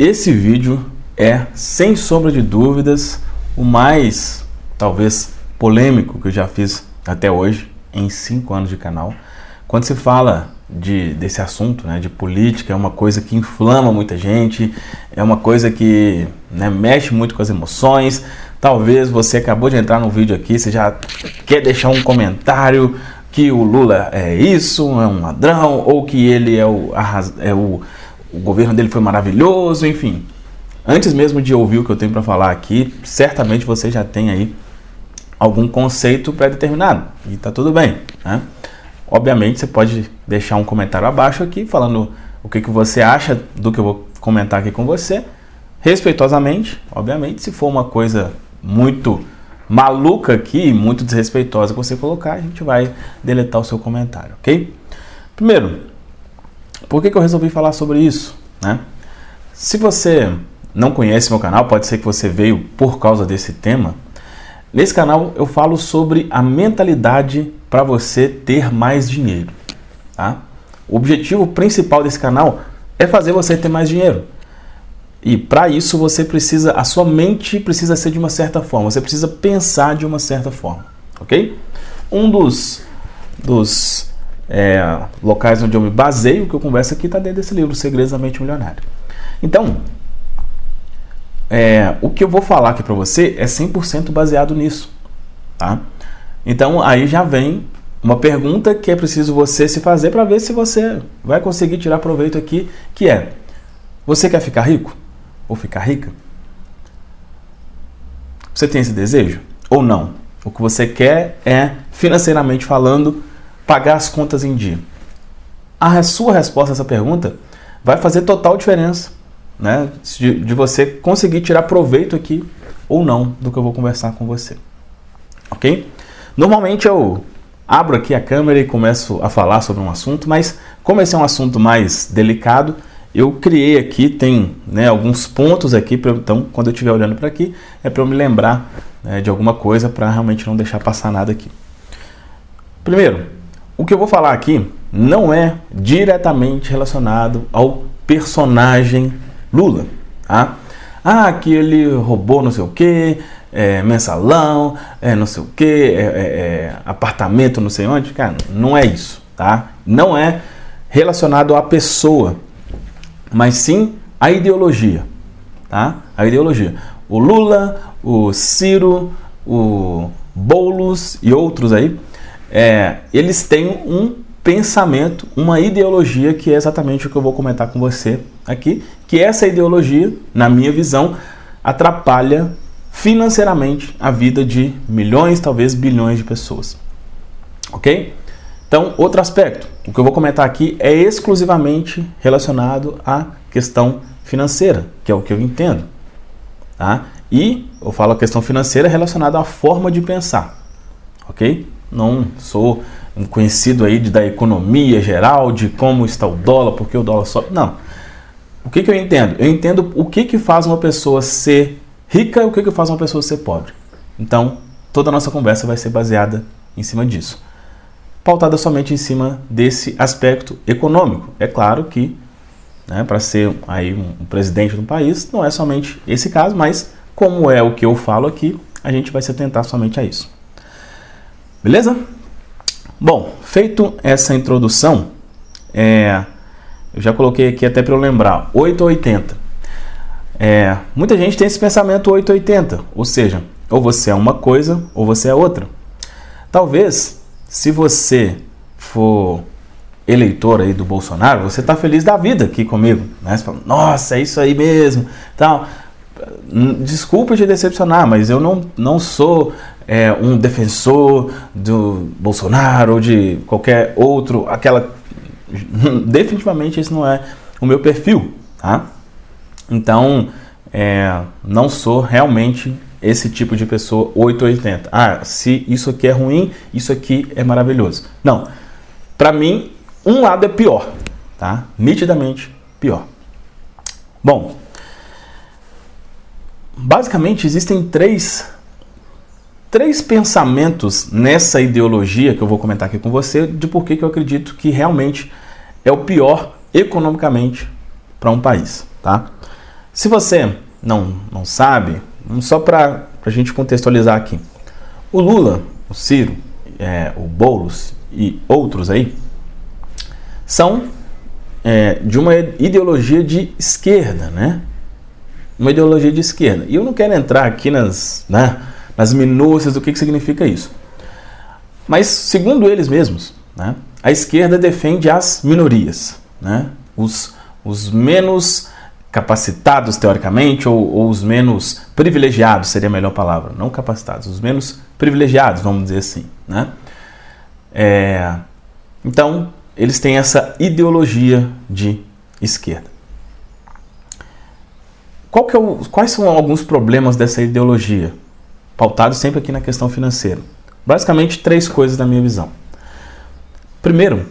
Esse vídeo é, sem sombra de dúvidas, o mais, talvez, polêmico que eu já fiz até hoje, em cinco anos de canal. Quando se fala de, desse assunto, né, de política, é uma coisa que inflama muita gente, é uma coisa que né, mexe muito com as emoções. Talvez você acabou de entrar no vídeo aqui, você já quer deixar um comentário que o Lula é isso, é um ladrão, ou que ele é o, é o o governo dele foi maravilhoso, enfim. Antes mesmo de ouvir o que eu tenho para falar aqui, certamente você já tem aí algum conceito pré-determinado e tá tudo bem, né? Obviamente você pode deixar um comentário abaixo aqui falando o que, que você acha do que eu vou comentar aqui com você, respeitosamente, obviamente, se for uma coisa muito maluca aqui, muito desrespeitosa que você colocar, a gente vai deletar o seu comentário, ok? Primeiro, por que, que eu resolvi falar sobre isso? Né? Se você não conhece meu canal, pode ser que você veio por causa desse tema. Nesse canal eu falo sobre a mentalidade para você ter mais dinheiro. Tá? O objetivo principal desse canal é fazer você ter mais dinheiro. E para isso você precisa, a sua mente precisa ser de uma certa forma, você precisa pensar de uma certa forma, ok? Um dos, dos é, locais onde eu me baseio, que eu converso aqui está dentro desse livro, Segredos da Mente Milionária. Então, é, o que eu vou falar aqui para você é 100% baseado nisso. Tá? Então, aí já vem uma pergunta que é preciso você se fazer para ver se você vai conseguir tirar proveito aqui, que é, você quer ficar rico? Ou ficar rica? Você tem esse desejo? Ou não? O que você quer é, financeiramente falando, pagar as contas em dia? A sua resposta a essa pergunta vai fazer total diferença né, de, de você conseguir tirar proveito aqui ou não do que eu vou conversar com você. Ok? Normalmente eu abro aqui a câmera e começo a falar sobre um assunto, mas como esse é um assunto mais delicado, eu criei aqui, tem né, alguns pontos aqui, pra, então quando eu estiver olhando para aqui, é para eu me lembrar né, de alguma coisa para realmente não deixar passar nada aqui. Primeiro, o que eu vou falar aqui não é diretamente relacionado ao personagem Lula. Tá? Ah, que ele roubou não sei o que, é, mensalão, é, não sei o que, é, é, é, apartamento não sei onde. Cara, não é isso, tá? Não é relacionado à pessoa, mas sim à ideologia, tá? A ideologia. O Lula, o Ciro, o Boulos e outros aí é, eles têm um pensamento, uma ideologia que é exatamente o que eu vou comentar com você aqui, que essa ideologia, na minha visão, atrapalha financeiramente a vida de milhões, talvez bilhões de pessoas. Ok? Então, outro aspecto, o que eu vou comentar aqui é exclusivamente relacionado à questão financeira, que é o que eu entendo. Tá? E eu falo a questão financeira relacionada à forma de pensar. Ok? Não sou um conhecido aí de, da economia geral, de como está o dólar, porque o dólar sobe. Não. O que, que eu entendo? Eu entendo o que, que faz uma pessoa ser rica e o que, que faz uma pessoa ser pobre. Então, toda a nossa conversa vai ser baseada em cima disso. Pautada somente em cima desse aspecto econômico. É claro que, né, para ser aí um, um presidente do país, não é somente esse caso, mas como é o que eu falo aqui, a gente vai se atentar somente a isso. Beleza? Bom, feito essa introdução, é, eu já coloquei aqui até para eu lembrar, 880. É, muita gente tem esse pensamento 880, ou seja, ou você é uma coisa ou você é outra. Talvez, se você for eleitor aí do Bolsonaro, você está feliz da vida aqui comigo. Né? Você fala, nossa, é isso aí mesmo. Tal. Desculpa te decepcionar, mas eu não, não sou é, um defensor do Bolsonaro ou de qualquer outro, aquela. Definitivamente esse não é o meu perfil, tá? Então, é, não sou realmente esse tipo de pessoa 880. Ah, se isso aqui é ruim, isso aqui é maravilhoso. Não. Para mim, um lado é pior, tá? Nitidamente pior. Bom, basicamente existem três três pensamentos nessa ideologia que eu vou comentar aqui com você de por que eu acredito que realmente é o pior economicamente para um país, tá? Se você não, não sabe, só para a gente contextualizar aqui, o Lula, o Ciro, é, o Boulos e outros aí são é, de uma ideologia de esquerda, né? Uma ideologia de esquerda. E eu não quero entrar aqui nas, né, nas minúcias do que, que significa isso. Mas, segundo eles mesmos, né, a esquerda defende as minorias, né, os, os menos capacitados teoricamente ou, ou, os menos privilegiados seria a melhor palavra, não capacitados, os menos privilegiados, vamos dizer assim, né? É, então eles têm essa ideologia de esquerda. É o, quais são alguns problemas dessa ideologia? Pautado sempre aqui na questão financeira. Basicamente três coisas na minha visão. Primeiro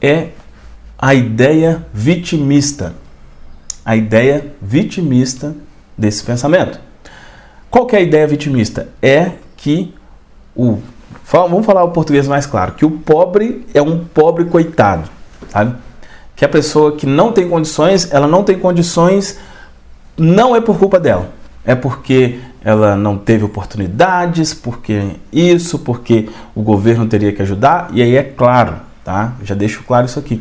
é a ideia vitimista a ideia vitimista desse pensamento. Qual que é a ideia vitimista? É que o vamos falar o português mais claro, que o pobre é um pobre coitado, sabe? Que a pessoa que não tem condições, ela não tem condições não é por culpa dela, é porque ela não teve oportunidades, porque isso, porque o governo teria que ajudar, e aí é claro, tá? Já deixo claro isso aqui.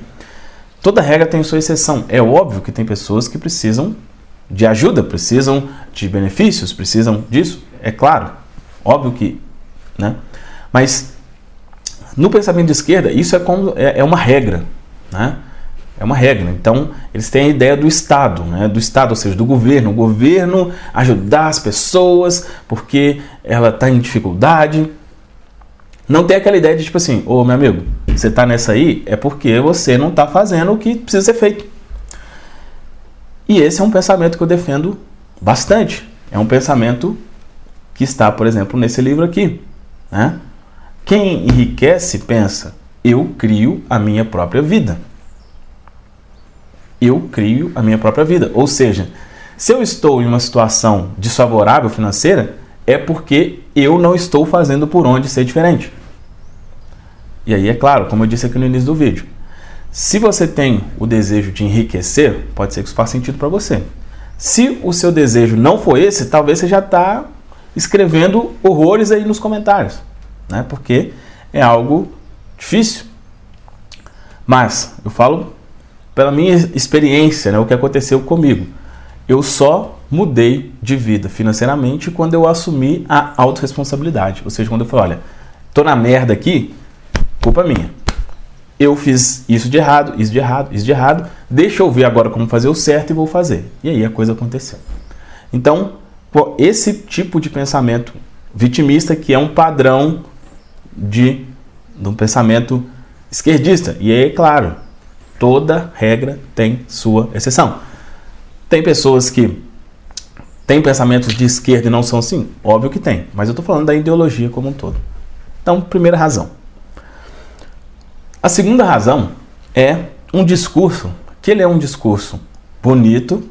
Toda regra tem sua exceção. É óbvio que tem pessoas que precisam de ajuda, precisam de benefícios, precisam disso. É claro, óbvio que, né? Mas no pensamento de esquerda isso é como é, é uma regra, né? É uma regra. Então eles têm a ideia do Estado, né? Do Estado, ou seja, do governo. O governo ajudar as pessoas porque ela está em dificuldade. Não tem aquela ideia de tipo assim, ô meu amigo, você está nessa aí é porque você não está fazendo o que precisa ser feito. E esse é um pensamento que eu defendo bastante. É um pensamento que está, por exemplo, nesse livro aqui. Né? Quem enriquece pensa, eu crio a minha própria vida. Eu crio a minha própria vida. Ou seja, se eu estou em uma situação desfavorável financeira, é porque eu não estou fazendo por onde ser diferente. E aí, é claro, como eu disse aqui no início do vídeo, se você tem o desejo de enriquecer, pode ser que isso faça sentido para você. Se o seu desejo não for esse, talvez você já está escrevendo horrores aí nos comentários, né? Porque é algo difícil. Mas eu falo pela minha experiência, né, o que aconteceu comigo. Eu só mudei de vida financeiramente quando eu assumi a autorresponsabilidade. Ou seja, quando eu falei, olha, tô na merda aqui, culpa minha. Eu fiz isso de errado, isso de errado, isso de errado. Deixa eu ver agora como fazer o certo e vou fazer. E aí a coisa aconteceu. Então, esse tipo de pensamento vitimista que é um padrão de, de um pensamento esquerdista. E aí, claro, toda regra tem sua exceção. Tem pessoas que tem pensamentos de esquerda e não são assim? Óbvio que tem, mas eu estou falando da ideologia como um todo. Então, primeira razão. A segunda razão é um discurso, que ele é um discurso bonito,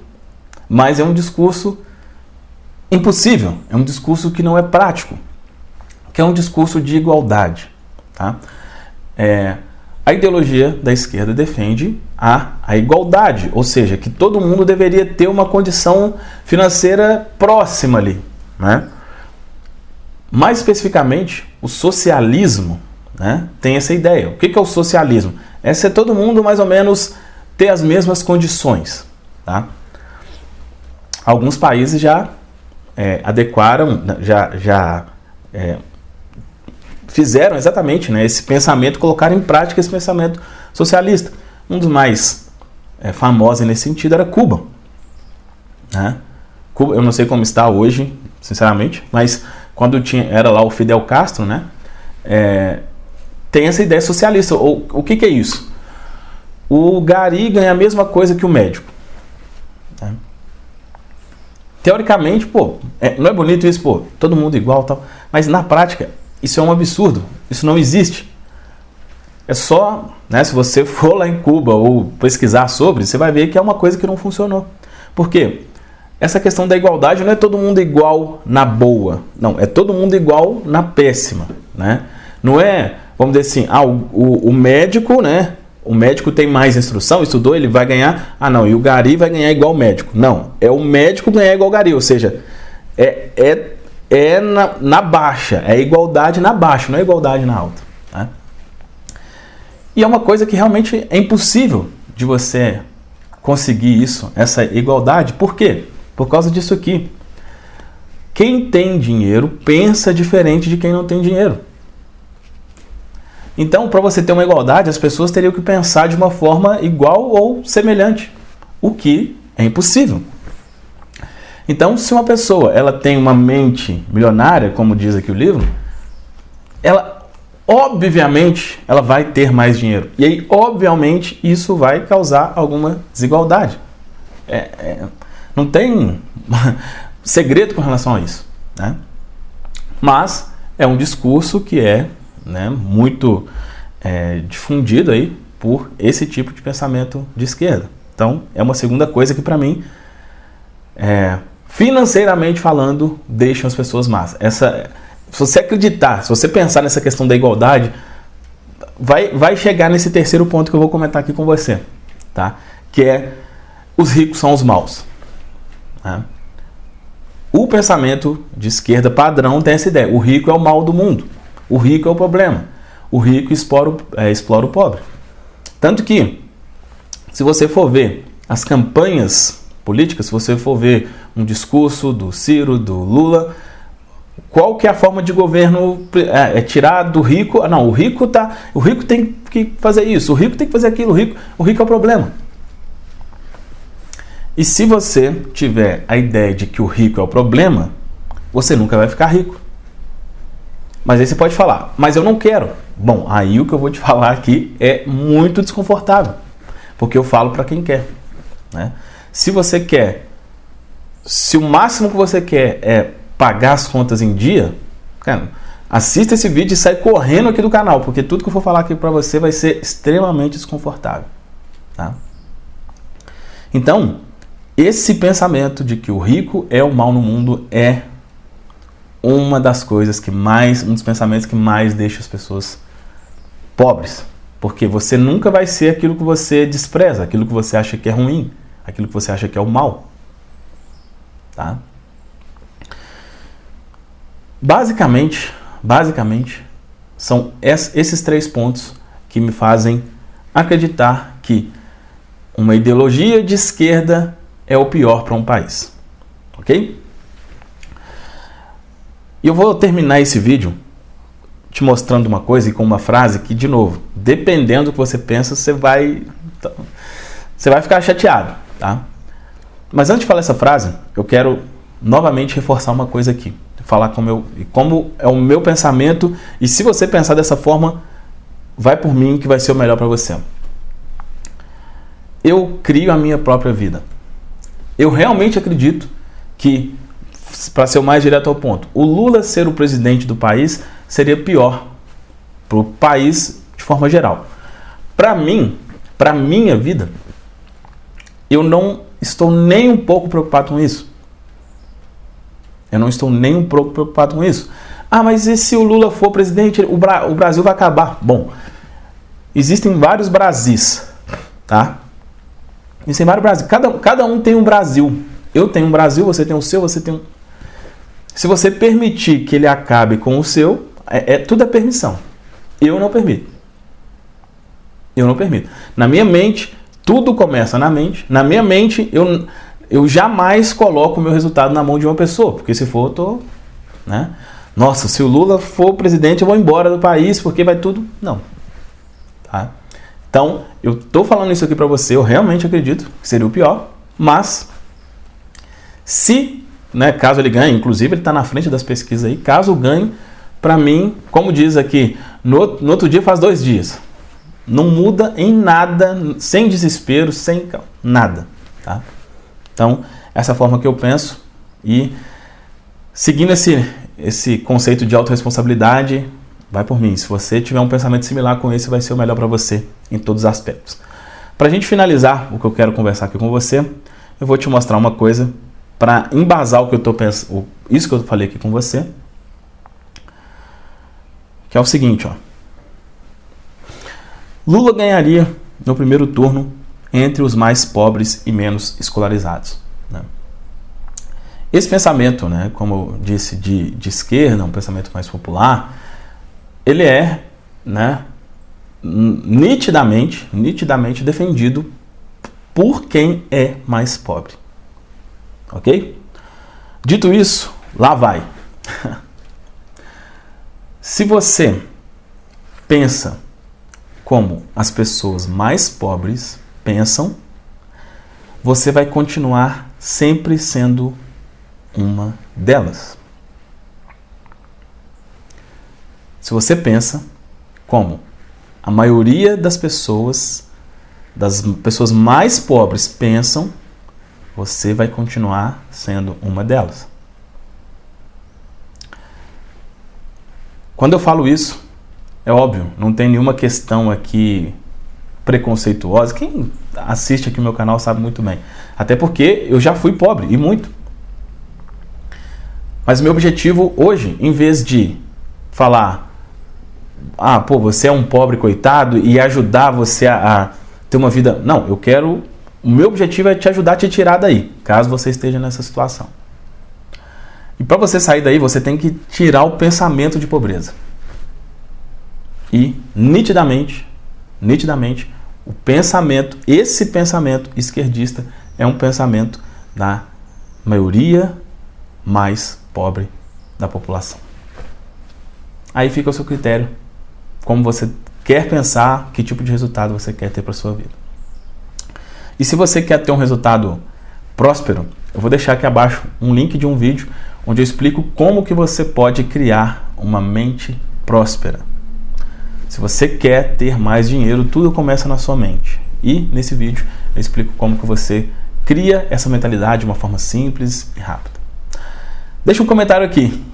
mas é um discurso impossível, é um discurso que não é prático, que é um discurso de igualdade. Tá? É, a ideologia da esquerda defende a, a igualdade, ou seja, que todo mundo deveria ter uma condição financeira próxima ali. Né? Mais especificamente, o socialismo né, tem essa ideia. O que é o socialismo? É ser todo mundo mais ou menos ter as mesmas condições. Tá? Alguns países já é, adequaram, já, já é, fizeram exatamente né, esse pensamento, colocaram em prática esse pensamento socialista. Um dos mais é, famosos nesse sentido era Cuba. Né? Cuba. Eu não sei como está hoje, sinceramente, mas quando tinha, era lá o Fidel Castro, né, é, tem essa ideia socialista. O, o que, que, é isso? O gari ganha a mesma coisa que o médico. Né? Teoricamente, pô, é, não é bonito isso, pô, todo mundo igual tal, mas na prática isso é um absurdo. Isso não existe. É só, né, se você for lá em Cuba ou pesquisar sobre, você vai ver que é uma coisa que não funcionou. Por quê? Essa questão da igualdade não é todo mundo igual na boa. Não, é todo mundo igual na péssima. Né? Não é, vamos dizer assim, ah, o, o, o médico, né? o médico tem mais instrução, estudou, ele vai ganhar. Ah, não, e o Gari vai ganhar igual o médico. Não, é o médico ganhar igual o Gari, ou seja, é, é, é na, na baixa, é igualdade na baixa, não é igualdade na alta. Né? E é uma coisa que realmente é impossível de você conseguir isso, essa igualdade. Por quê? Por causa disso aqui. Quem tem dinheiro pensa diferente de quem não tem dinheiro. Então, para você ter uma igualdade, as pessoas teriam que pensar de uma forma igual ou semelhante, o que é impossível. Então, se uma pessoa ela tem uma mente milionária, como diz aqui o livro, ela obviamente ela vai ter mais dinheiro. E aí, obviamente, isso vai causar alguma desigualdade. É, é, não tem segredo com relação a isso. Né? Mas é um discurso que é né, muito é, difundido aí por esse tipo de pensamento de esquerda. Então, é uma segunda coisa que para mim, é, financeiramente falando, deixa as pessoas más. Essa, se você acreditar, se você pensar nessa questão da igualdade, vai, vai chegar nesse terceiro ponto que eu vou comentar aqui com você, tá? Que é os ricos são os maus. Né? O pensamento de esquerda padrão tem essa ideia: o rico é o mal do mundo. O rico é o problema. O rico explora, é, explora o pobre. Tanto que, se você for ver as campanhas políticas, se você for ver um discurso do Ciro, do Lula, qual que é a forma de governo é, é tirar do rico? Ah, não, o rico tá, o rico tem que fazer isso, o rico tem que fazer aquilo, o rico, o rico é o problema. E se você tiver a ideia de que o rico é o problema, você nunca vai ficar rico. Mas aí você pode falar, mas eu não quero. Bom, aí o que eu vou te falar aqui é muito desconfortável, porque eu falo para quem quer. Né? Se você quer, se o máximo que você quer é pagar as contas em dia, cara, assista esse vídeo e sai correndo aqui do canal, porque tudo que eu for falar aqui para você vai ser extremamente desconfortável. Tá? Então, esse pensamento de que o rico é o mal no mundo é uma das coisas que mais, um dos pensamentos que mais deixa as pessoas pobres. Porque você nunca vai ser aquilo que você despreza, aquilo que você acha que é ruim, aquilo que você acha que é o mal. Tá? Basicamente, basicamente, são esses três pontos que me fazem acreditar que uma ideologia de esquerda é o pior para um país. Ok? E eu vou terminar esse vídeo te mostrando uma coisa e com uma frase que, de novo, dependendo do que você pensa, você vai, você vai ficar chateado, tá? Mas antes de falar essa frase, eu quero novamente reforçar uma coisa aqui. Falar como, eu, como é o meu pensamento e se você pensar dessa forma, vai por mim que vai ser o melhor para você. Eu crio a minha própria vida. Eu realmente acredito que para ser o mais direto ao ponto, o Lula ser o presidente do país seria pior para o país de forma geral. Para mim, para minha vida, eu não estou nem um pouco preocupado com isso. Eu não estou nem um pouco preocupado com isso. Ah, mas e se o Lula for presidente, o, Bra o Brasil vai acabar? Bom, existem vários Brasis, tá? Existem vários Brasil. Cada, cada um tem um Brasil. Eu tenho um Brasil, você tem o seu, você tem um. Se você permitir que ele acabe com o seu, é, é, tudo é permissão. Eu não permito. Eu não permito. Na minha mente, tudo começa na mente. Na minha mente, eu, eu jamais coloco o meu resultado na mão de uma pessoa, porque se for, eu tô, né? Nossa, se o Lula for presidente, eu vou embora do país, porque vai tudo. Não. Tá? Então, eu tô falando isso aqui para você, eu realmente acredito que seria o pior, mas se né, caso ele ganhe, inclusive ele está na frente das pesquisas aí, caso ganhe, para mim, como diz aqui, no, no, outro dia faz dois dias. Não muda em nada, sem desespero, sem nada. Tá? Então, essa forma que eu penso e seguindo esse, esse conceito de autorresponsabilidade, vai por mim. Se você tiver um pensamento similar com esse, vai ser o melhor para você em todos os aspectos. Para a gente finalizar o que eu quero conversar aqui com você, eu vou te mostrar uma coisa para embasar o que eu estou pensando, isso que eu falei aqui com você, que é o seguinte, ó. Lula ganharia no primeiro turno entre os mais pobres e menos escolarizados. Né? Esse pensamento, né, como eu disse, de, de esquerda, um pensamento mais popular, ele é né, nitidamente, nitidamente defendido por quem é mais pobre. Ok? Dito isso, lá vai. Se você pensa como as pessoas mais pobres pensam, você vai continuar sempre sendo uma delas. Se você pensa como a maioria das pessoas, das pessoas mais pobres pensam, você vai continuar sendo uma delas. Quando eu falo isso, é óbvio, não tem nenhuma questão aqui preconceituosa. Quem assiste aqui o meu canal sabe muito bem. Até porque eu já fui pobre, e muito. Mas meu objetivo hoje, em vez de falar, ah, pô, você é um pobre coitado e ajudar você a, a ter uma vida. Não, eu quero. O meu objetivo é te ajudar a te tirar daí, caso você esteja nessa situação. E para você sair daí, você tem que tirar o pensamento de pobreza. E nitidamente, nitidamente, o pensamento, esse pensamento esquerdista é um pensamento da maioria mais pobre da população. Aí fica o seu critério, como você quer pensar, que tipo de resultado você quer ter para sua vida. E se você quer ter um resultado próspero, eu vou deixar aqui abaixo um link de um vídeo onde eu explico como que você pode criar uma mente próspera. Se você quer ter mais dinheiro, tudo começa na sua mente. E nesse vídeo eu explico como que você cria essa mentalidade de uma forma simples e rápida. Deixa um comentário aqui.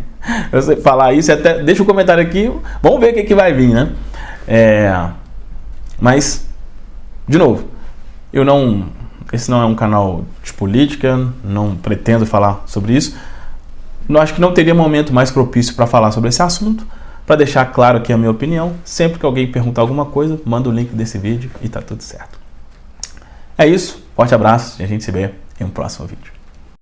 falar isso, até deixa um comentário aqui. Vamos ver o que, que vai vir, né? É, mas, de novo, eu não. Esse não é um canal de política, não pretendo falar sobre isso. Eu acho que não teria momento mais propício para falar sobre esse assunto. Para deixar claro aqui a minha opinião, sempre que alguém perguntar alguma coisa, manda o link desse vídeo e tá tudo certo. É isso, forte abraço e a gente se vê em um próximo vídeo.